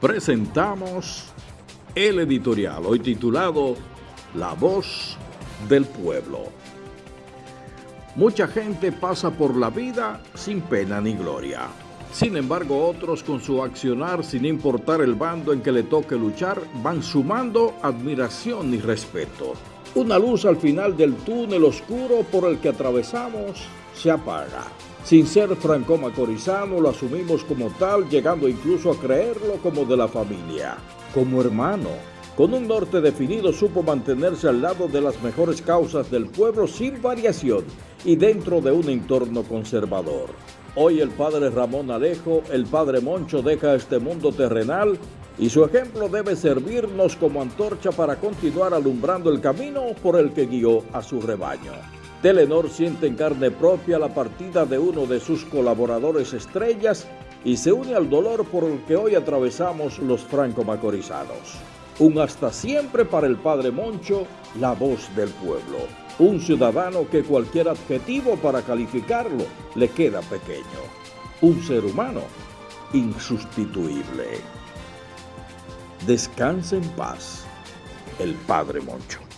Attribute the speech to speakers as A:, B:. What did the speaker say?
A: presentamos el editorial, hoy titulado La voz del pueblo. Mucha gente pasa por la vida sin pena ni gloria. Sin embargo, otros con su accionar, sin importar el bando en que le toque luchar, van sumando admiración y respeto. Una luz al final del túnel oscuro por el que atravesamos se apaga. Sin ser franco-macorizano, lo asumimos como tal, llegando incluso a creerlo como de la familia, como hermano. Con un norte definido supo mantenerse al lado de las mejores causas del pueblo sin variación y dentro de un entorno conservador. Hoy el padre Ramón Alejo, el padre Moncho deja este mundo terrenal y su ejemplo debe servirnos como antorcha para continuar alumbrando el camino por el que guió a su rebaño. Telenor siente en carne propia la partida de uno de sus colaboradores estrellas y se une al dolor por el que hoy atravesamos los franco-macorizanos. Un hasta siempre para el padre Moncho, la voz del pueblo. Un ciudadano que cualquier adjetivo para calificarlo le queda pequeño. Un ser humano insustituible. Descanse en paz, el padre Moncho.